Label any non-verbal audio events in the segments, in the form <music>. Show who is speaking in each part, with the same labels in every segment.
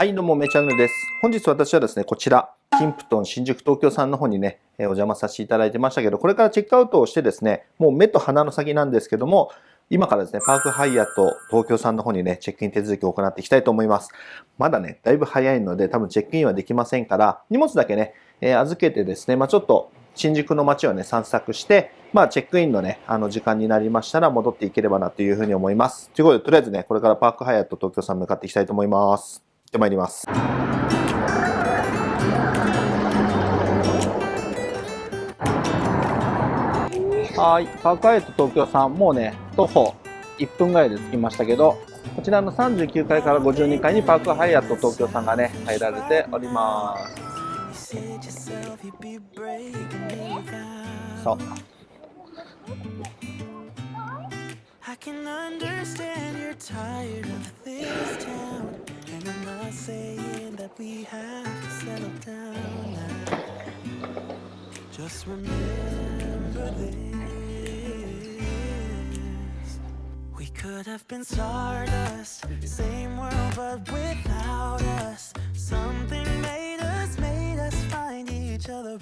Speaker 1: はいどうもめチャンネルです本日私はですねこちらキンプトン新宿東京さんの方にねえお邪魔させていただいてましたけどこれからチェックアウトをしてですねもう目と鼻の先なんですけども今からですね、パークハイアット東京さんの方にね、チェックイン手続きを行っていきたいと思います。まだね、だいぶ早いので、多分チェックインはできませんから、荷物だけね、えー、預けてですね、まあちょっと新宿の街をね、散策して、まあ、チェックインのね、あの、時間になりましたら戻っていければなというふうに思います。ということで、とりあえずね、これからパークハイアット東京さん向かっていきたいと思います。行ってまいります。はい、パークハイアット東京さん、もうね、徒歩1分ぐらいで着きましたけど、こちらの39階から52階にパークハイアット東京さんがね、入られております。そう。I can understand you're tired of this town And I'm not saying that we have to settle down now. Just remember this. We could have been stardust Same world but without us. Something made us, made us find each other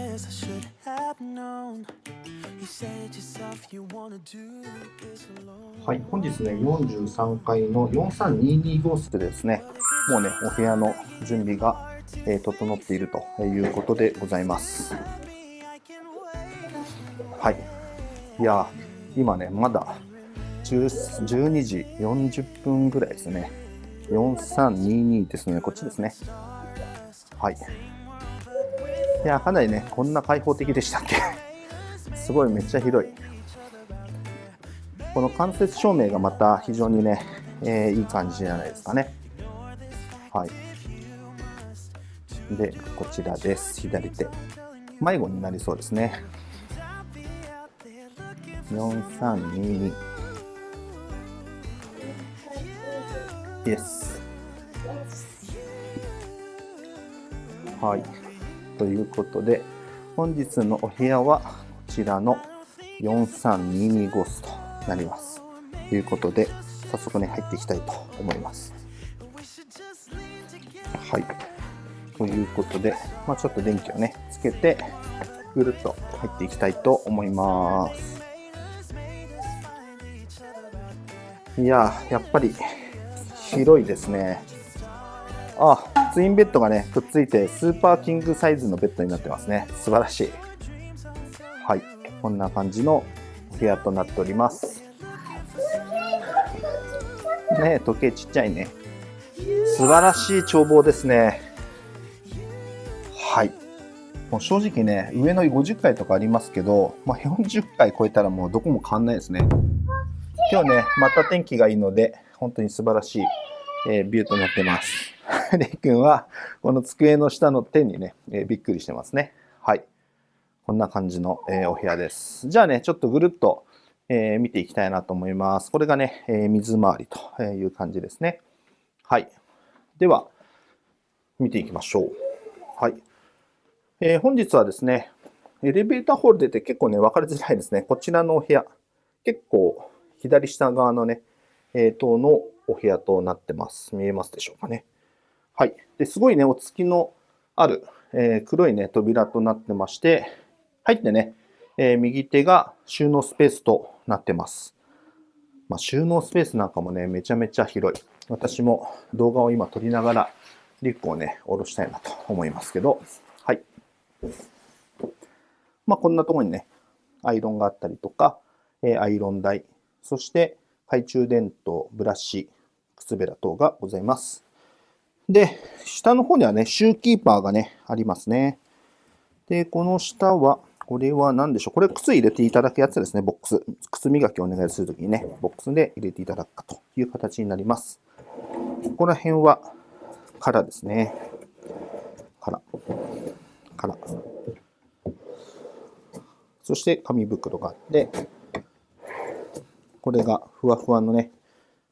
Speaker 1: I guess I should have known はい、本日ね、43階の4322号室でですね、もうね、お部屋の準備が、えー、整っているということでございます。はい。いや、今ね、まだ12時40分ぐらいですね。4322ですね、こっちですね。はい。いや、かなりね、こんな開放的でしたっけ？<laughs> すごいめっちゃ広い。この間接照明がまた非常にね、えー、いい感じじゃないですかね。はい。で、こちらです。左手。迷子になりそうですね。4322。イエス。はい。ということで、本日のお部屋はこちらの4322号室となります。ということで、早速ね、入っていきたいと思います。はい。ということで、まあ、ちょっと電気をね、つけて、ぐるっと入っていきたいと思います。いややっぱり広いですね。あ、ツインベッドがね、くっついてスーパーキングサイズのベッドになってますね。素晴らしい。はい、こんな感じのお部屋となっております。ね時計ちっちゃいね。素晴らしい眺望ですね。はい。もう正直ね、上の50階とかありますけど、まあ、40階超えたらもうどこも変わんないですね。今日ね、また天気がいいので、本当に素晴らしい、えー、ビューとなってます。<laughs> レイ君は、この机の下の手にね、えー、びっくりしてますね。はい。こんな感じの、えー、お部屋です。じゃあね、ちょっとぐるっと、えー、見ていきたいなと思います。これがね、え、水回りという感じですね。はい。では、見ていきましょう。はい。えー、本日はですね、エレベーターホール出て結構ね、分かりづらいですね。こちらのお部屋、結構左下側のね、えー、等のお部屋となってます。見えますでしょうかね。はい。ですごいね、お月のある、えー、黒いね、扉となってまして、入ってね、えー、右手が収納スペースとなってます。まあ、収納スペースなんかもね、めちゃめちゃ広い。私も動画を今撮りながらリュックをね、下ろしたいなと思いますけど、はい。まあ、こんなとこにね、アイロンがあったりとか、えー、アイロン台、そして懐中電灯、ブラシ、靴べら等がございます。で、下の方にはね、シューキーパーがね、ありますね。で、この下は、これは何でしょう？これ靴入れていただくやつですね、ボックス。靴磨きをお願いするときにね、ボックスで入れていただくかという形になります。ここら辺は、からですね。から。から。そして紙袋があって、これがふわふわのね、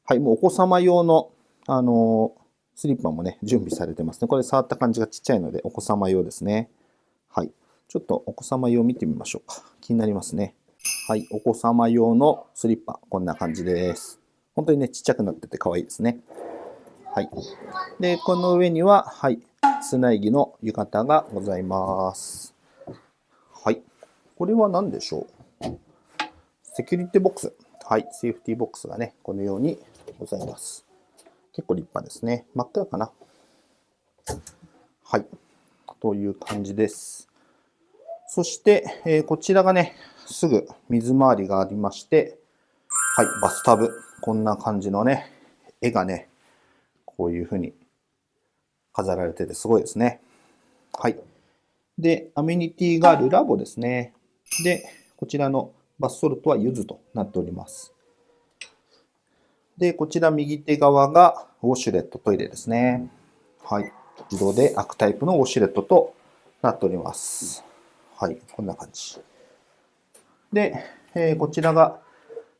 Speaker 1: はい、もうお子様用の、あのー、スリッパもね、準備されてますね。これ触った感じがちっちゃいので、お子様用ですね。はい。ちょっとお子様用見てみましょうか。気になりますね。はい、お子様用のスリッパ、こんな感じです。本当にね、ちっちゃくなってて可愛いですね。はい。で、この上には、はい、砂木の浴衣がございます。はい。これは何でしょう？セキュリティボックス。はい、セーフティーボックスがね、このようにございます。結構立派ですね。真っ暗かなはい。という感じです。そして、えー、こちらがね、すぐ水回りがありまして、はい、バスタブ。こんな感じのね、絵がね、こういう風に飾られててすごいですね。はい。で、アメニティがルラボですね。で、こちらのバスソルトは柚子となっております。で、こちら右手側がウォシュレットトイレですね。はい。自動で開くタイプのウォシュレットとなっております。はい。こんな感じ。で、えー、こちらが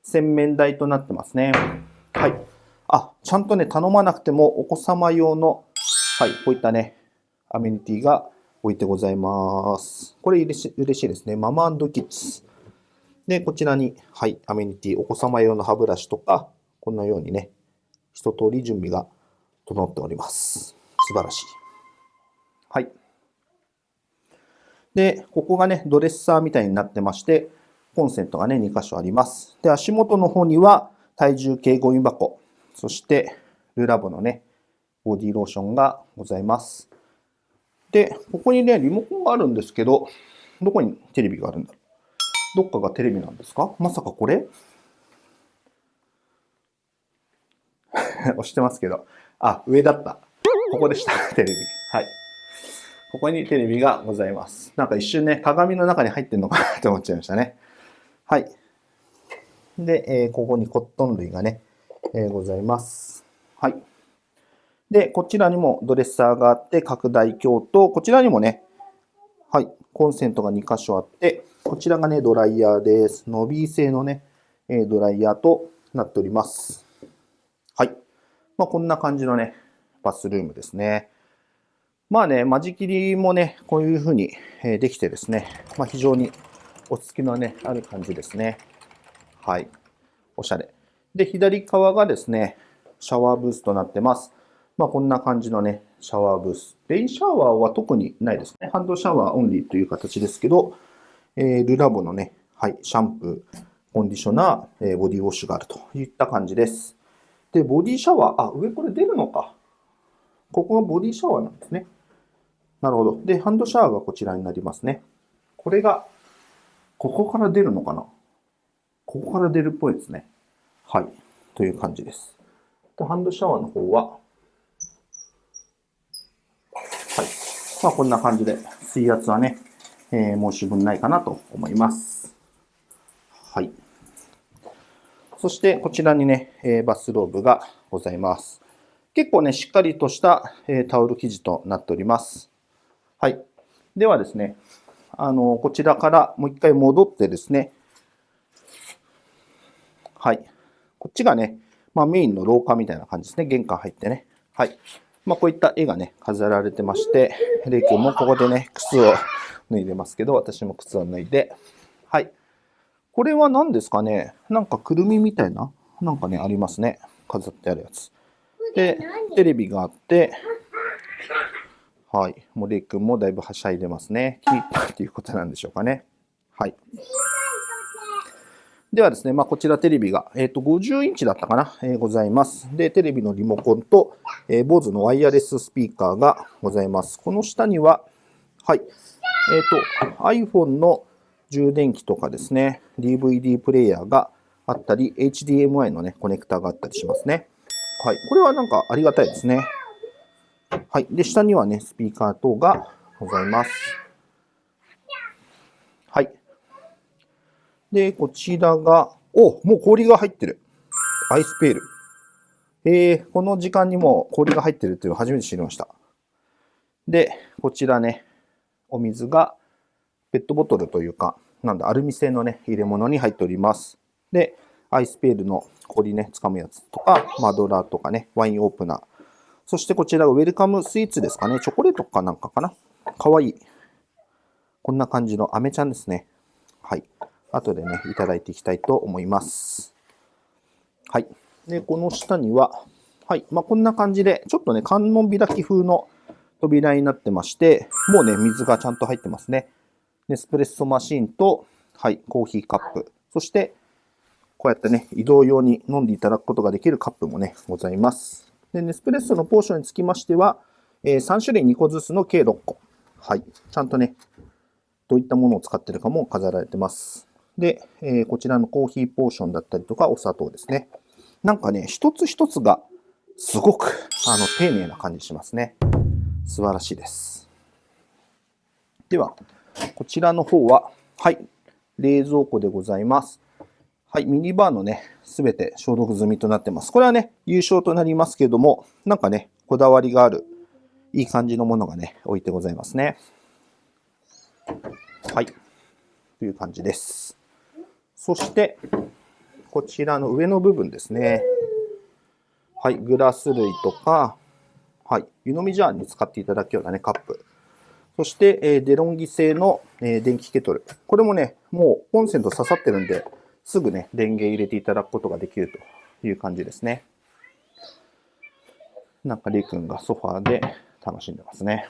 Speaker 1: 洗面台となってますね。はい。あ、ちゃんとね、頼まなくてもお子様用の、はい、こういったね、アメニティが置いてございます。これ嬉し嬉しいですね。ママキッズ。で、こちらに、はい、アメニティ、お子様用の歯ブラシとか、こんなようにね、一通り準備が整っております。素晴らしい。はい。で、ここがね、ドレッサーみたいになってまして、コンセントがね、2箇所あります。で、足元の方には体重計ゴミ箱、そしてルラボのね、ボディローションがございます。で、ここにね、リモコンがあるんですけど、どこにテレビがあるんだろう。どっかがテレビなんですか？まさかこれ？<laughs> 押してますけど。あ、上だった。ここでした、<laughs> テレビ。はい。ここにテレビがございます。なんか一瞬ね、鏡の中に入ってんのかなって思っちゃいましたね。はい。で、えー、ここにコットン類がね、えー、ございます。はい。で、こちらにもドレッサーがあって、拡大鏡と、こちらにもね、はい、コンセントが2箇所あって、こちらがね、ドライヤーです。伸び製のね、ドライヤーとなっております。まあ、こんな感じのね、バスルームですね。まあね、間仕切りもね、こういう風にできてですね、まあ、非常に落ち着きのね、ある感じですね。はい。おしゃれ。で、左側がですね、シャワーブースとなってます。まあ、こんな感じのね、シャワーブース。レインシャワーは特にないですね。ハンドシャワーオンリーという形ですけど、えー、ルラボのね、はい、シャンプー、コンディショナー、えー、ボディウォッシュがあるといった感じです。で、ボディシャワー、あ、上これ出るのか。ここがボディシャワーなんですね。なるほど。で、ハンドシャワーがこちらになりますね。これがここから出るのかなここから出るっぽいですね。はい。という感じです。でハンドシャワーの方は、はい。まあ、こんな感じで、水圧はね、えー、申し分ないかなと思います。はい。そして、こちらにね、え、バスローブがございます。結構ね、しっかりとした、え、タオル生地となっております。はい。ではですね、あの、こちらからもう一回戻ってですね、はい。こっちがね、まあ、メインの廊下みたいな感じですね。玄関入ってね。はい。まあ、こういった絵がね、飾られてまして、レイ君もここでね、靴を脱いでますけど、私も靴を脱いで、はい。これは何ですかね？なんかくるみみたいな？なんかね、ありますね。飾ってあるやつ。で、テレビがあって、はい。森君もだいぶはしゃいでますね。気に入ったっていうことなんでしょうかね。はい。ではですね、まあ、こちらテレビが、えっ、ー、と、50インチだったかな、えー、ございます。で、テレビのリモコンと、えー、BOSE のワイヤレススピーカーがございます。この下には、はい、えっ、ー、と、iPhone の充電器とかですね、DVD プレイヤーがあったり、HDMI のね、コネクタがあったりしますね。はい。これはなんかありがたいですね。はい。で、下にはね、スピーカー等がございます。はい。で、こちらが、おもう氷が入ってる。アイスペール。えー、この時間にも氷が入ってるっていうのを初めて知りました。で、こちらね、お水がペットボトルというか、なんだ、アルミ製のね、入れ物に入っております。で、アイスペールの氷ね、掴むやつとか、マドラーとかね、ワインオープナー。そしてこちらがウェルカムスイーツですかね。チョコレートかなんかかな。かわいい。こんな感じのアメちゃんですね。はい。後でね、いただいていきたいと思います。はい。で、この下には、はい。まあ、こんな感じで、ちょっとね、観音開き風の扉になってまして、もうね、水がちゃんと入ってますね。ネスプレッソマシンと、はい、コーヒーカップ。そして、こうやってね、移動用に飲んでいただくことができるカップもね、ございます。で、ネスプレッソのポーションにつきましては、えー、3種類2個ずつの計6個。はい。ちゃんとね、どういったものを使ってるかも飾られてます。で、えー、こちらのコーヒーポーションだったりとか、お砂糖ですね。なんかね、一つ一つがすごく、あの、丁寧な感じしますね。素晴らしいです。では、こちらの方は、はい、冷蔵庫でございます。はい、ミニバーのね、すべて消毒済みとなってます。これはね、優勝となりますけども、なんかね、こだわりがある、いい感じのものがね、置いてございますね。はい、という感じです。そして、こちらの上の部分ですね。はい、グラス類とか、はい、湯飲みジャーに使っていただくようなね、カップ。そして、え、デロンギ製の、え、電気ケトル。これもね、もうコンセント刺さってるんで、すぐね、電源入れていただくことができるという感じですね。なんか、りくんがソファーで楽しんでますね。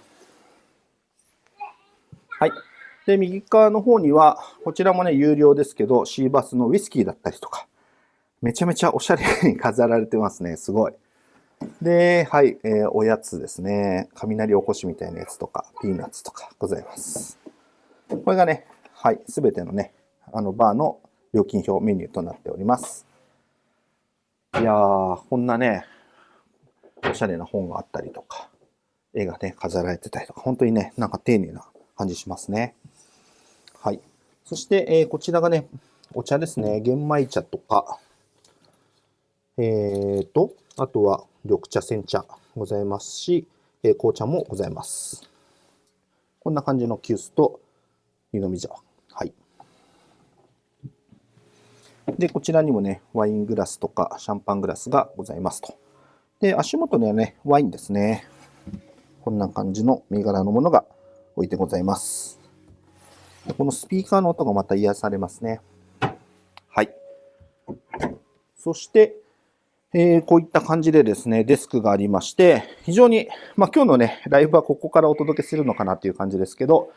Speaker 1: はい。で、右側の方には、こちらもね、有料ですけど、シーバスのウイスキーだったりとか、めちゃめちゃおしゃれに飾られてますね。すごい。で、はい、えー、おやつですね。雷おこしみたいなやつとか、ピーナッツとかございます。これがね、はい、すべてのね、あの、バーの料金表メニューとなっております。いやー、こんなね、おしゃれな本があったりとか、絵がね、飾られてたりとか、本当にね、なんか丁寧な感じしますね。はい。そして、えー、こちらがね、お茶ですね。玄米茶とか、えーと、あとは緑茶、煎茶ございますし、え、紅茶もございます。こんな感じの急須と湯飲み茶。はい。で、こちらにもね、ワイングラスとかシャンパングラスがございますと。で、足元にはね、ワインですね。こんな感じの銘柄のものが置いてございます。このスピーカーの音がまた癒されますね。はい。そして、えー、こういった感じでですね、デスクがありまして、非常に、まあ、今日のね、ライブはここからお届けするのかなっていう感じですけど、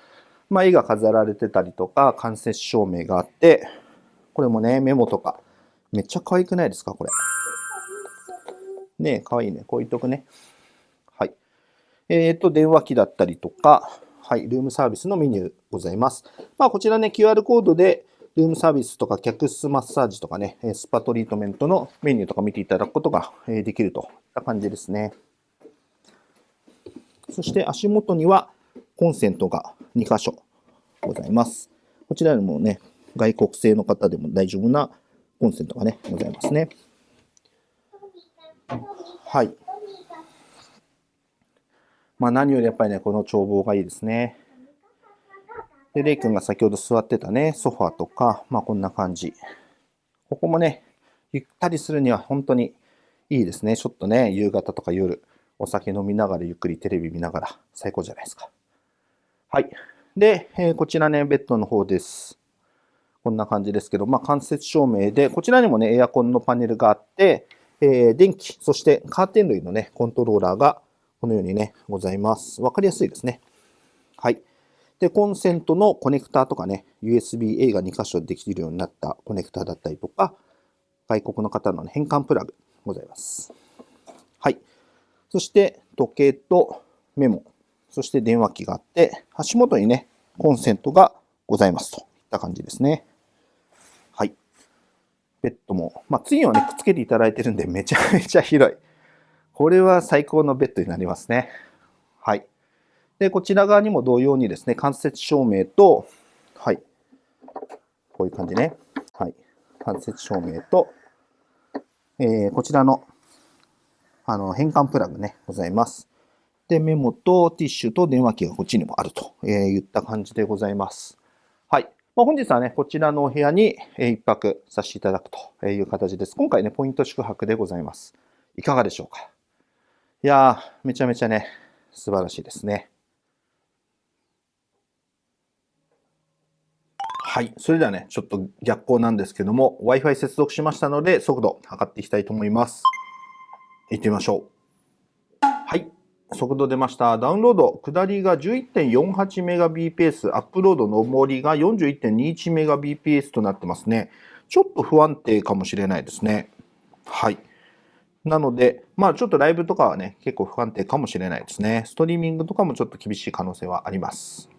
Speaker 1: まあ、絵が飾られてたりとか、間接照明があって、これもね、メモとか、めっちゃ可愛くないですか、これ。ねえ、可愛いね。こう言っとくね。はい。えっ、ー、と、電話機だったりとか、はい、ルームサービスのメニューございます。まあ、こちらね、QR コードで、ルームサービスとか客室マッサージとかね、スパトリートメントのメニューとか見ていただくことができるといった感じですね。そして足元にはコンセントが2箇所ございます。こちらにもね、外国製の方でも大丈夫なコンセントがね、ございますね。はい。まあ何よりやっぱりね、この眺望がいいですね。で、レイ君が先ほど座ってたね、ソファーとか、まあこんな感じ。ここもね、ゆったりするには本当にいいですね。ちょっとね、夕方とか夜、お酒飲みながらゆっくりテレビ見ながら最高じゃないですか。はい。で、えー、こちらね、ベッドの方です。こんな感じですけど、まあ間接照明で、こちらにもね、エアコンのパネルがあって、えー、電気、そしてカーテン類のね、コントローラーがこのようにね、ございます。わかりやすいですね。はい。で、コンセントのコネクターとかね、USB-A が2箇所できるようになったコネクターだったりとか、外国の方の、変換プラグございます。はい。そして、時計とメモ、そして電話機があって、足元にね、コンセントがございますといった感じですね。はい。ベッドも、まあ、次はね、くっつけていただいてるんで、めちゃめちゃ広い。これは最高のベッドになりますね。で、こちら側にも同様にですね、間接照明と、はい、こういう感じね。はい、間接照明と、えー、こちらのあの、変換プラグね、ございます。で、メモとティッシュと電話機がこっちにもあると、えー、言った感じでございます。はい。まあ、本日はね、こちらのお部屋に一泊させていただくという形です。今回ね、ポイント宿泊でございます。いかがでしょうかいやー、めちゃめちゃね、素晴らしいですね。はい。それではね、ちょっと逆光なんですけども、Wi-Fi 接続しましたので、速度測っていきたいと思います。行ってみましょう。はい。速度出ました。ダウンロード、下りが 11.48Mbps、アップロード上りが 41.21Mbps となってますね。ちょっと不安定かもしれないですね。はい。なので、まあちょっとライブとかはね、結構不安定かもしれないですね。ストリーミングとかもちょっと厳しい可能性はあります。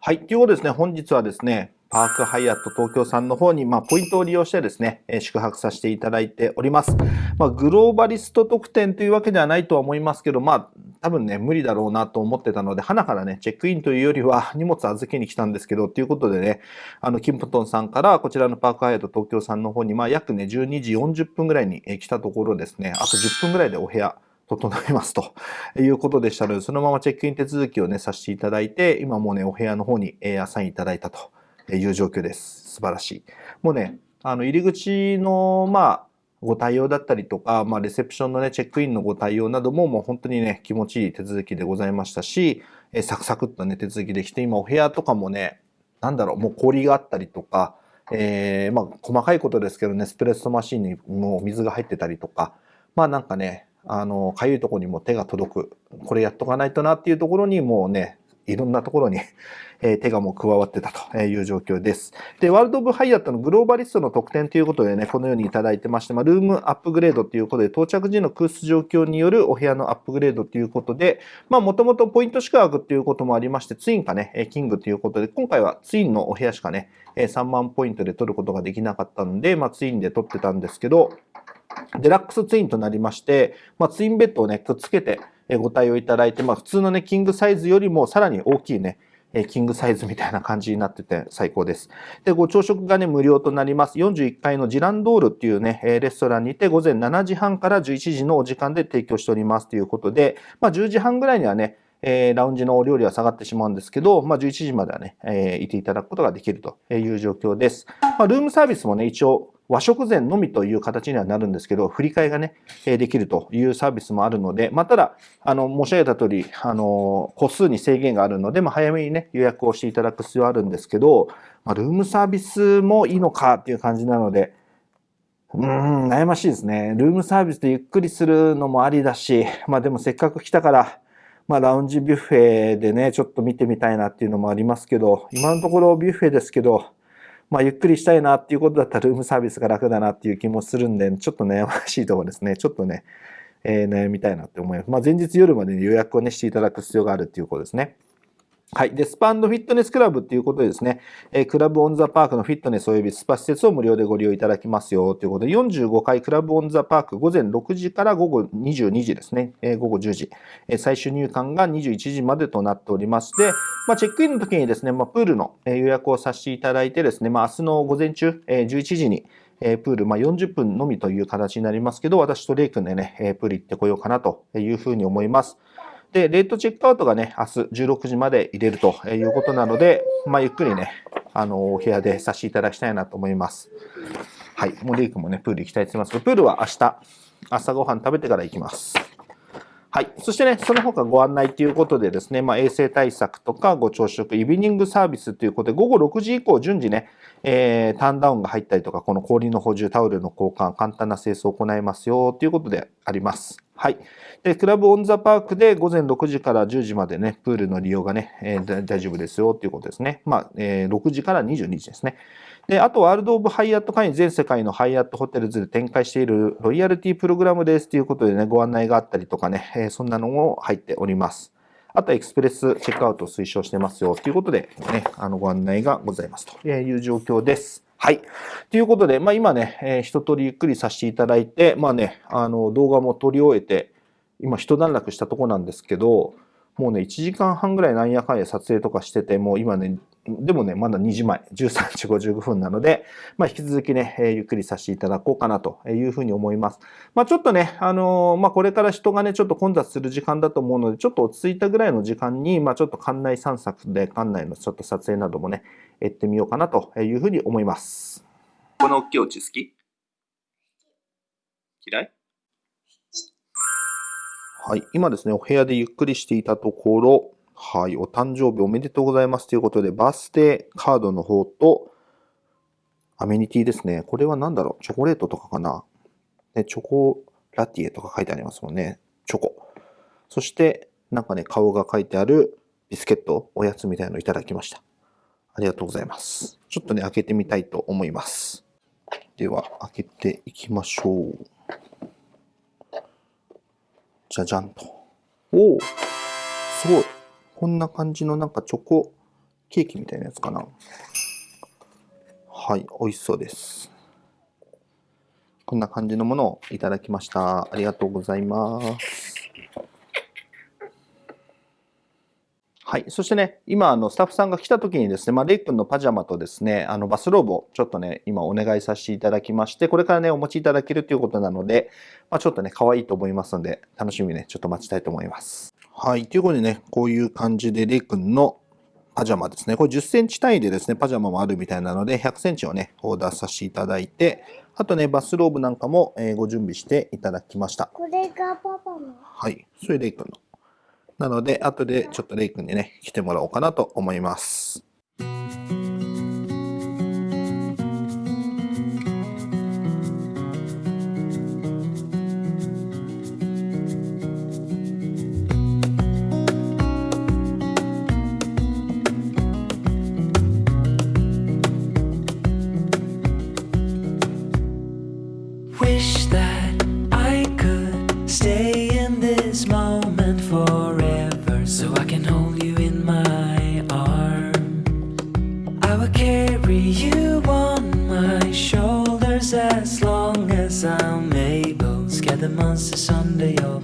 Speaker 1: はい。ということですね、本日はですね、パークハイアット東京さんの方に、まあ、ポイントを利用してですね、え宿泊させていただいております。まあ、グローバリスト特典というわけではないとは思いますけど、まあ、多分ね、無理だろうなと思ってたので、花からね、チェックインというよりは荷物預けに来たんですけど、ということでね、あの、キンプトンさんからこちらのパークハイアット東京さんの方に、まあ、約ね、12時40分ぐらいに来たところですね、あと10分ぐらいでお部屋、整いますと。いうことでしたので、そのままチェックイン手続きをね、させていただいて、今もうね、お部屋の方にアサインいただいたと。いう状況です。素晴らしい。もうね、あの、入り口の、まあ、ご対応だったりとか、まあ、レセプションのね、チェックインのご対応なども、もう本当にね、気持ちいい手続きでございましたし、えサクサクっとね、手続きできて、今お部屋とかもね、なんだろう、もう氷があったりとか、えー、まあ、細かいことですけどね、スプレッソマシンにもう水が入ってたりとか、まあなんかね、あの、かゆいとこにも手が届く。これやっとかないとなっていうところにもうね、いろんなところにえ手がもう加わってたという状況です。で、ワールド・オブ・ハイアットのグローバリストの特典ということでね、このようにいただいてまして、まあ、ルームアップグレードということで、到着時の空室状況によるお部屋のアップグレードということで、まあ、もともとポイント宿泊ということもありまして、ツインかね、キングということで、今回はツインのお部屋しかね、3万ポイントで取ることができなかったので、まあ、ツインで取ってたんですけど、デラックスツインとなりまして、まあ、ツインベッドをね、くっつけてご対応いただいて、まあ、普通のね、キングサイズよりもさらに大きいね、えキングサイズみたいな感じになってて最高です。で、ご朝食がね、無料となります。41階のジランドールっていうね、えレストランにて午前7時半から11時のお時間で提供しておりますということで、まあ10時半ぐらいにはね、えー、ラウンジのお料理は下がってしまうんですけど、まあ、11時まではね、えー、いていただくことができるという状況です。まあ、ルームサービスもね、一応、和食膳のみという形にはなるんですけど、振り替えがね、できるというサービスもあるので、まあ、ただ、あの、申し上げた通り、あの、個数に制限があるので、まあ、早めにね、予約をしていただく必要あるんですけど、まあ、ルームサービスもいいのかっていう感じなので、うーん、悩ましいですね。ルームサービスでゆっくりするのもありだし、まあでもせっかく来たから、まあラウンジビュッフェでね、ちょっと見てみたいなっていうのもありますけど、今のところビュッフェですけど、まあ、ゆっくりしたいなっていうことだったらルームサービスが楽だなっていう気もするんで、ちょっと悩ましいところですね。ちょっとね、えー、悩みたいなって思います。まあ、前日夜までに予約をね、していただく必要があるっていうことですね。はい。で、スパンドフィットネスクラブっていうことでですね、えー、クラブオンザパークのフィットネス及びスパ施設を無料でご利用いただきますよということで、45回クラブオンザパーク午前6時から午後22時ですね、えー、午後10時、えー、最終入館が21時までとなっておりまして、まあ、チェックインの時にですね、まあ、プールの予約をさせていただいてですね、まあ、明日の午前中、え、11時に、えプール、まあ、40分のみという形になりますけど、私とレイ君でね、えプール行ってこようかなというふうに思います。で、レートチェックアウトがね、明日16時まで入れるということなので、まあ、ゆっくりね、あの、お部屋でさせていただきたいなと思います。はい。もうレイ君もね、プール行きたいと思いますけど、プールは明日、朝ごはん食べてから行きます。はい。そしてね、その他ご案内ということでですね、まあ、衛生対策とかご朝食、イビニングサービスということで、午後6時以降順次ね、えー、ターンダウンが入ったりとか、この氷の補充、タオルの交換、簡単な清掃を行いますよということであります。はい。で、クラブオンザパークで午前6時から10時までね、プールの利用がね、えー、大丈夫ですよっていうことですね。まあ、えー、6時から22時ですね。で、あと、 World of Hyatt 会員全世界のハイアットホテルズで展開しているロイヤルティプログラムですということでね、ご案内があったりとかね、えー、そんなのも入っております。あとエクスプレスチェックアウトを推奨してますよということで、ね、あのご案内がございますという状況です。はい。ということで、まあ今ね、えー、一通りゆっくりさせていただいて、まあね、あの動画も撮り終えて、今一段落したとこなんですけど、もうね、1時間半ぐらいなんやかんや撮影とかしてて、もう今ね、でもね、まだ2時前、13時55分なので、まあ、引き続きね、えー、ゆっくりさせていただこうかなというふうに思います。まあ、ちょっとね、あのー、まあ、これから人がね、ちょっと混雑する時間だと思うので、ちょっと落ち着いたぐらいの時間に、まあ、ちょっと館内散策で、館内のちょっと撮影などもね、やってみようかなというふうに思います。この大きいお家好き？嫌い？はい。今ですね、お部屋でゆっくりしていたところ、はい。お誕生日おめでとうございますということで、バースデーカードの方と、アメニティですね。これは何だろう？チョコレートとかかな？ね、チョコラティエとか書いてありますもんね。チョコ。そして、なんかね、顔が書いてあるビスケット、おやつみたいのをいただきました。ありがとうございます。ちょっとね、開けてみたいと思います。では、開けていきましょう。じゃじゃんと。おおすごい。こんな感じのなんかチョコケーキみたいなやつかな。はい、美味しそうです。こんな感じのものをいただきました。ありがとうございます。はい。そしてね、今、あの、スタッフさんが来た時にですね、まあ、レイ君のパジャマとですね、あの、バスローブをちょっとね、今お願いさせていただきまして、これからね、お持ちいただけるということなので、まあ、ちょっとね、可愛いと思いますので、楽しみにね、ちょっと待ちたいと思います。はい。ということでね、こういう感じでレイ君のパジャマですね。これ10センチ単位でですね、パジャマもあるみたいなので、100センチをね、オーダーさせていただいて、あとね、バスローブなんかも、えご準備していただきました。
Speaker 2: これがパパの
Speaker 1: はい。それレイ君の。なので、後でちょっとレイ君にね、来てもらおうかなと思います。はい。と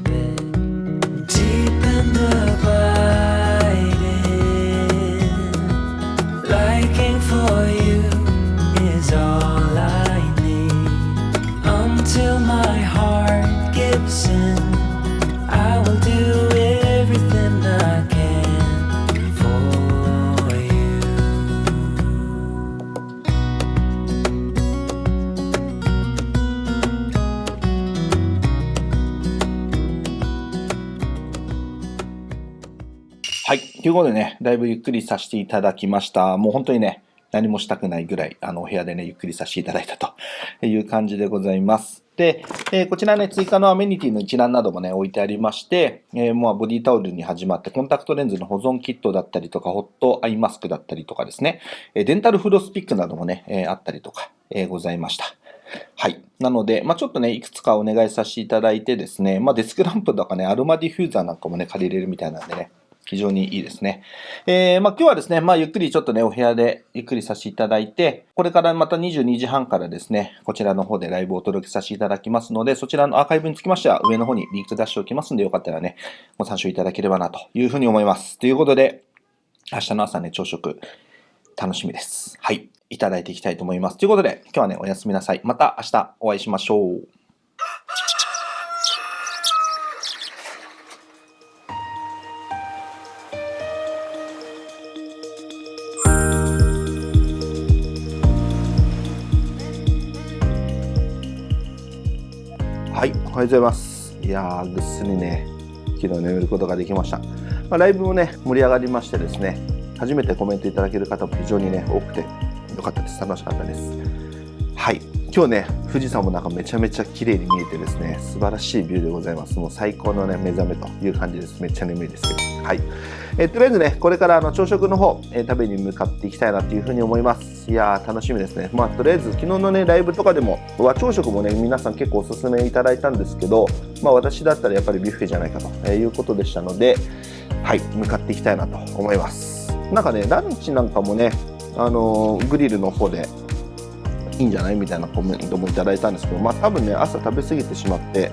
Speaker 1: いうことでね、だいぶゆっくりさせていただきました。もう本当にね、何もしたくないぐらい、あの、お部屋でね、ゆっくりさせていただいたと <laughs> いう感じでございます。で、えー、こちらね、追加のアメニティの一覧などもね、置いてありまして、えー、もうボディタオルに始まって、コンタクトレンズの保存キットだったりとか、ホットアイマスクだったりとかですね、えデンタルフロスピックなどもね、えあったりとか、えございました。はい。なので、まあ、ちょっとね、いくつかお願いさせていただいてですね、まあ、デスクランプとかね、アロマディフューザーなんかもね、借りれるみたいなんでね、非常にいいですね。えー、まあ、今日はですね、まあ、ゆっくりちょっとね、お部屋でゆっくりさせていただいて、これからまた22時半からですね、こちらの方でライブをお届けさせていただきますので、そちらのアーカイブにつきましては、上の方にリンク出しておきますので、よかったらね、ご参照いただければなというふうに思います。ということで、明日の朝ね、朝食、楽しみです。はい。いただいていきたいと思います。ということで、今日はね、おやすみなさい。また明日お会いしましょう。は、ようございます。いやー、ぐっすりね、昨日眠ることができました。まあ、ライブもね、盛り上がりましてですね、初めてコメントいただける方も非常にね、多くてよかったです。楽しかったです。はい、今日ね、富士山もなんかめちゃめちゃ綺麗に見えてですね、素晴らしいビューでございます。もう最高のね、目覚めという感じです。めっちゃ眠いですけど。はい。え、とりあえずね、これからあの朝食の方、えー、食べに向かっていきたいなというふうに思います。いやー、楽しみですね。まあ、とりあえず昨日のね、ライブとかでも、和朝食もね、皆さん結構おすすめいただいたんですけど、まあ、私だったらやっぱりビュッフェじゃないかということでしたので、はい、向かっていきたいなと思います。なんかね、ランチなんかもね、あのー、グリルの方でいいんじゃないみたいなコメントもいただいたんですけど、まあ、多分ね、朝食べ過ぎてしまって、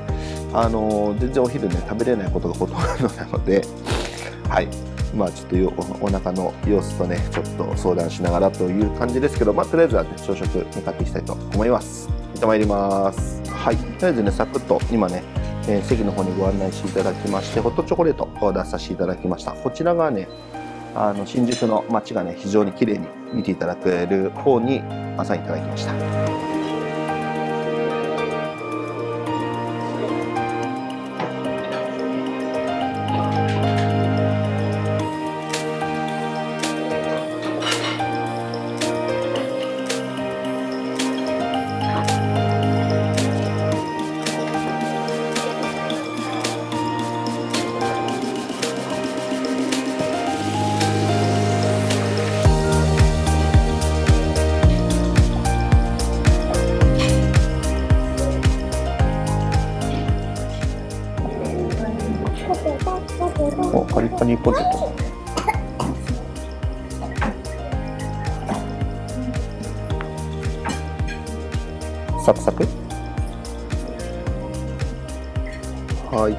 Speaker 1: あのー、全然お昼ね、食べれないことがほとんどなので、<laughs> はい。まあちょっとおお腹の様子とねちょっと相談しながらという感じですけどまあとりあえずは、ね、朝食向かっていきたいと思います。行ってまいります。はい。とりあえずねサクッと今ね、えー、席の方にご案内していただきましてホットチョコレートを出させていただきました。こちらがねあの新宿の街がね非常に綺麗に見ていただける方に朝いただきました。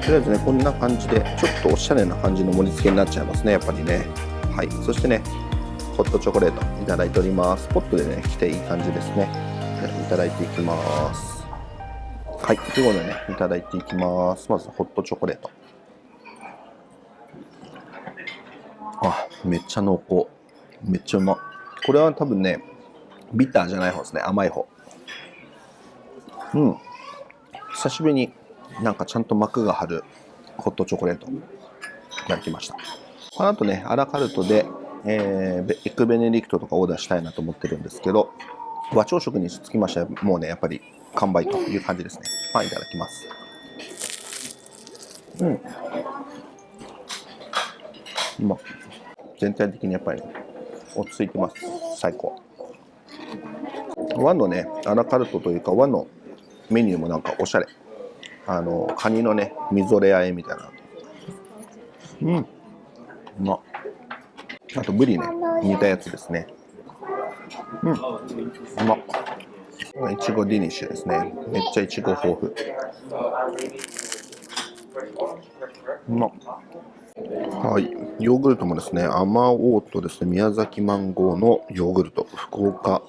Speaker 1: りあえずねこんな感じでちょっとおしゃれな感じの盛り付けになっちゃいますねやっぱりねはいそしてねホットチョコレートいただいておりますポットでね来ていい感じですねいただいていきますはいということでねいただいていきますまずホットチョコレートあ、めっちゃ濃厚。めっちゃうま。これは多分ね、ビターじゃない方ですね。甘い方。うん。久しぶりになんかちゃんと膜が張るホットチョコレートいただきました。この後ね、アラカルトで、えー、エッグベネディクトとかオーダーしたいなと思ってるんですけど、和朝食につきましてはもうね、やっぱり完売という感じですね。パンいただきます。うん。ま全体的にやっぱり、落ち着いてます最高和のねアラカルトというか和のメニューもなんかおしゃれあのカニのねみぞれあえみたいな。うん。うま。あとブリね煮たやつですね。うん。うま。っいちごディニッシュですね。めっちゃいちご豊富。うま。っはい、ヨーグルトもですね、あまおうとですね、宮崎マンゴーのヨーグルト、福岡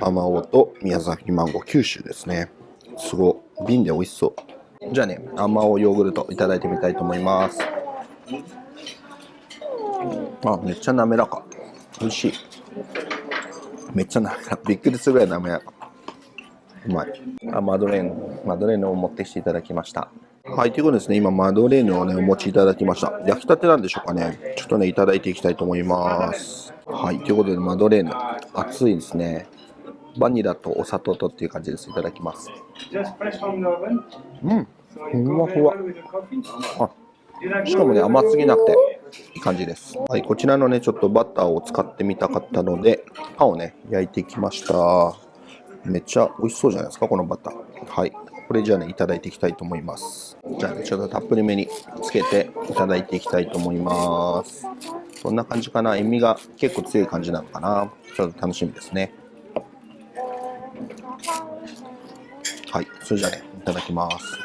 Speaker 1: あまおうと宮崎マンゴー、九州ですね。すごい、瓶で美味しそう。じゃあね、あんまおヨーグルトいただいてみたいと思います。あ、めっちゃ滑らか。美味しい。めっちゃ滑らか。びっくりするぐらい滑らか。うまい。あ、マドレーヌ、マドレーヌを持ってきていただきました。はい、ということですね、今、マドレーヌをね、お持ちいただきました。焼きたてなんでしょうかね。ちょっとね、いただいていきたいと思います。はい、ということで、マドレーヌ、熱いですね。バニラとお砂糖とっていう感じです。いただきます。うん、ふわふわ。あ、しかもね、甘すぎなくて、いい感じです。はい、こちらのね、ちょっとバターを使ってみたかったので、パンをね、焼いてきました。めっちゃ美味しそうじゃないですか、このバター。はい。これじゃあね、いただいていきたいと思います。じゃあね、ちょっとたっぷりめにつけていただいていきたいと思います。こんな感じかな。塩味が結構強い感じなのかな。ちょっと楽しみですね。はい、それじゃあね、いただきます。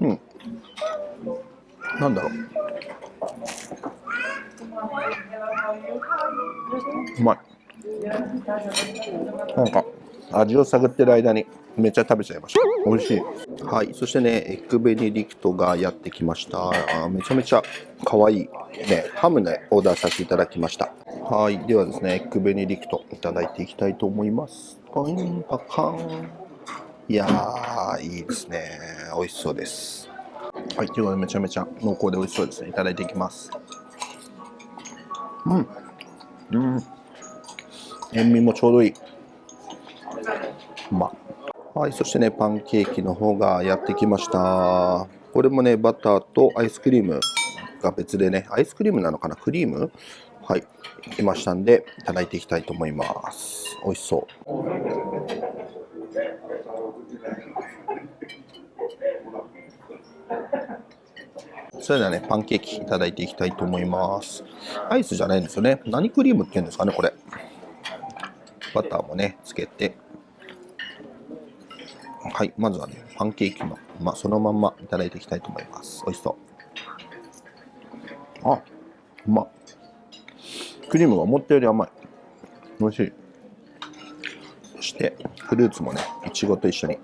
Speaker 1: うん。なんだろう。うまい。なんか味を探ってる間にめっちゃ食べちゃいました美味しいはいそしてねエッグベネディクトがやってきましためちゃめちゃ可愛いねハムでオーダーさせていただきましたはい。ではですねエッグベネディクトいただいていきたいと思います。パンパカン。いやーいいですね。美味しそうです。はい。ということでめちゃめちゃ濃厚で美味しそうですね。いただいていきます。うん。うん。塩味もちょうどいい。うまはい、そしてね、パンケーキの方がやってきました。これもね、バターとアイスクリームが別でね、アイスクリームなのかな？クリーム？はい、来ましたんで、いただいていきたいと思います。美味しそう。それではね、パンケーキいただいていきたいと思います。アイスじゃないんですよね。何クリームっていうんですかね、これ。バターもねつけてはい、まずはね、パンケーキの、まあ、そのまんまいただいていきたいと思います。美味しそう。あ、うまっ。クリームが思ったより甘い。美味しい。そして、フルーツもね、いちごと一緒に。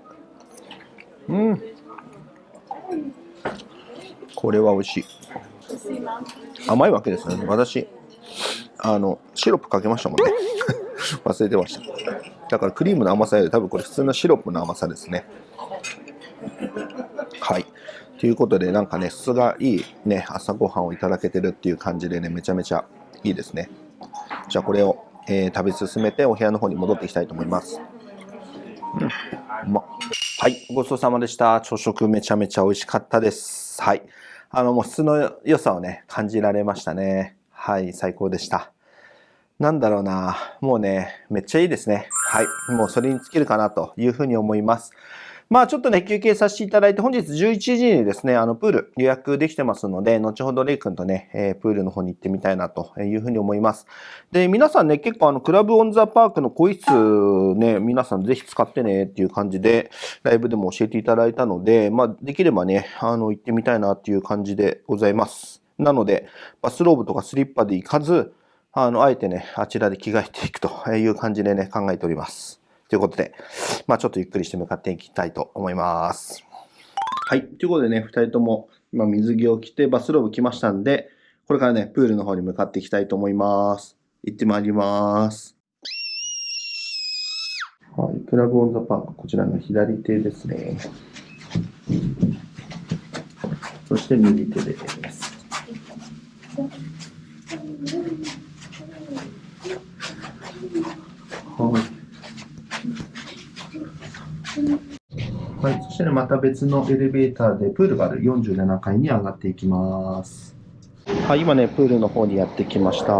Speaker 1: うん。これは美味しい。甘いわけですよね。私、あの、シロップかけましたもんね。<laughs> 忘れてました。だからクリームの甘さより多分これ普通のシロップの甘さですね。はい。ということで、なんかね、質がいいね、朝ごはんをいただけてるっていう感じでね、めちゃめちゃいいですね。じゃあこれを、えー食べ進めてお部屋の方に戻っていきたいと思います。うん、うまはい、ごちそうさまでした。朝食めちゃめちゃ美味しかったです。はい。あの、もう質の良さをね、感じられましたね。はい、最高でした。なんだろうな。もうね、めっちゃいいですね。はい。もうそれに尽きるかなというふうに思います。まあちょっとね、休憩させていただいて、本日11時にですね、あの、プール予約できてますので、後ほどレイ君とね、えープールの方に行ってみたいなというふうに思います。で、皆さんね、結構あの、クラブオンザパークの更衣室ね、皆さんぜひ使ってねっていう感じで、ライブでも教えていただいたので、まあできればね、あの、行ってみたいなっていう感じでございます。なので、バスローブとかスリッパで行かず、あの、あえてね、あちらで着替えていくという感じでね、考えております。ということで、まあちょっとゆっくりして向かっていきたいと思います。はい。ということでね、二人とも今水着を着てバスローブ着ましたんで、これからね、プールの方に向かっていきたいと思います。行ってまいります。はい。クラブオンザパーク、こちらの左手ですね。そして右手です。はい。はい、そしてね、また別のエレベーターでプールがある47階に上がっていきます。はい、今ね、プールの方にやってきました。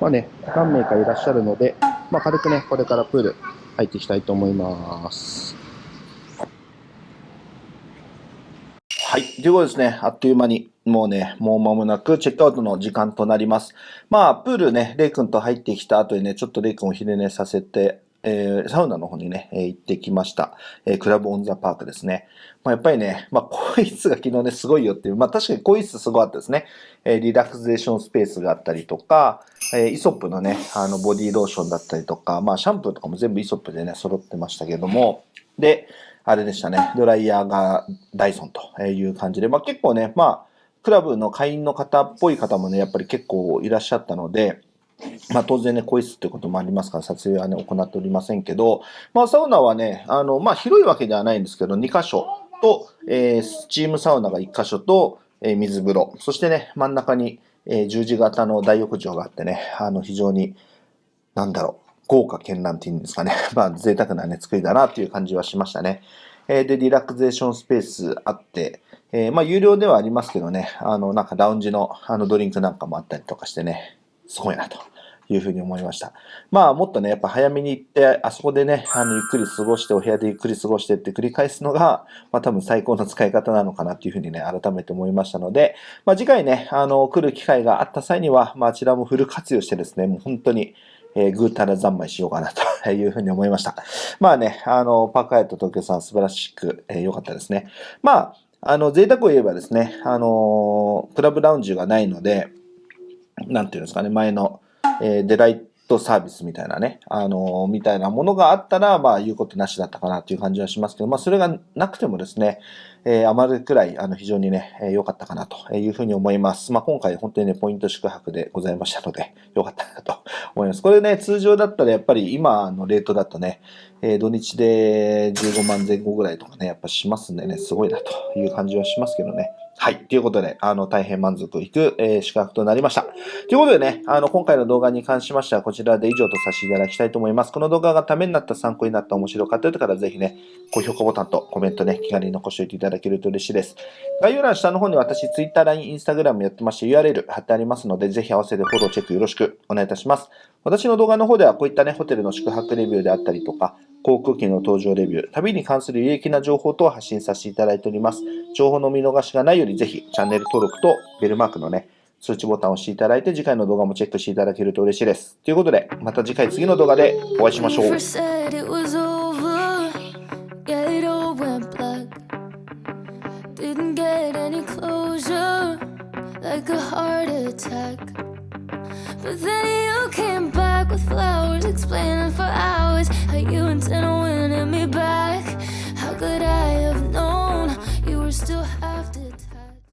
Speaker 1: まあね、何名かいらっしゃるので、まあ軽くね、これからプール入っていきたいと思います。はい。ということですね、あっという間に、もうね、もう間もなくチェックアウトの時間となります。まあ、プールね、レイ君と入ってきた後にね、ちょっとレイ君を昼寝させて、えーサウナの方にね、えー行ってきました。えークラブオンザパークですね。まあ、やっぱりね、まあ、更衣室が昨日ね、すごいよっていう、まあ、確かに更衣室すごかったですね。えリラクゼーションスペースがあったりとか、えイソップのね、あの、ボディローションだったりとか、まあ、シャンプーとかも全部イソップでね、揃ってましたけども、で、あれでしたね、ドライヤーがダイソンという感じで、まあ、結構ね、まあ、クラブの会員の方っぽい方もね、やっぱり結構いらっしゃったので、まあ当然ね、更衣室ということもありますから、撮影はね、行っておりませんけど、まあサウナはね、あの、まあ広いわけではないんですけど、2箇所と、えースチームサウナが1箇所と、えー水風呂、そしてね、真ん中に、えー十字型の大浴場があってね、あの、非常に、なんだろう、豪華絢爛っていうんですかね。<laughs> まあ贅沢なね、作りだなっていう感じはしましたね。えーで、リラクゼーションスペースあって、えーまあ有料ではありますけどね、あの、なんかラウンジのあのドリンクなんかもあったりとかしてね、すごいなというふうに思いました。まあもっとね、やっぱ早めに行って、あそこでね、あの、ゆっくり過ごして、お部屋でゆっくり過ごしてって繰り返すのが、まあ多分最高の使い方なのかなっていうふうにね、改めて思いましたので、まあ次回ね、あの、来る機会があった際には、まああちらもフル活用してですね、もう本当に、えー、ぐうたら三昧しようかなというふうに思いました。まあね、あの、パークハイト東京さん素晴らしく、えー良かったですね。まあ、あの、贅沢を言えばですね、あの、クラブラウンジがないので、なんていうんですかね、前の、えーデライトサービスみたいなね、あのーみたいなものがあったら、まあ、言うことなしだったかなという感じはしますけど、まあ、それがなくてもですね、えー余るくらい、あの、非常にね、えー良かったかなというふうに思います。まあ、今回本当にね、ポイント宿泊でございましたので、<laughs> 良かったなと思います。これね、通常だったらやっぱり今のレートだとね、えー土日で15万前後ぐらいとかね、やっぱしますんでね、すごいなという感じはしますけどね。はい。ということで、あの、大変満足いく、えー宿泊となりました。ということでね、あの、今回の動画に関しましては、こちらで以上とさせていただきたいと思います。この動画がためになった、参考になった、面白かったという方は、ぜひね、高評価ボタンとコメントね、気軽に残しておいていただけると嬉しいです。概要欄下の方に私、Twitter、LINE、Instagram やってまして、URL 貼ってありますので、ぜひ合わせてフォローチェックよろしくお願いいたします。私の動画の方では、こういったね、ホテルの宿泊レビューであったりとか、航空機の搭乗レビュー、旅に関する有益な情報等を発信させていただいております。情報の見逃しがないより、ぜひチャンネル登録とベルマークのね、通知ボタンを押していただいて、次回の動画もチェックしていただけると嬉しいです。ということで、また次回次の動画でお会いしましょう。
Speaker 2: But then you came back with flowers Explaining for hours How you intend on winning me back. How could I have known You were still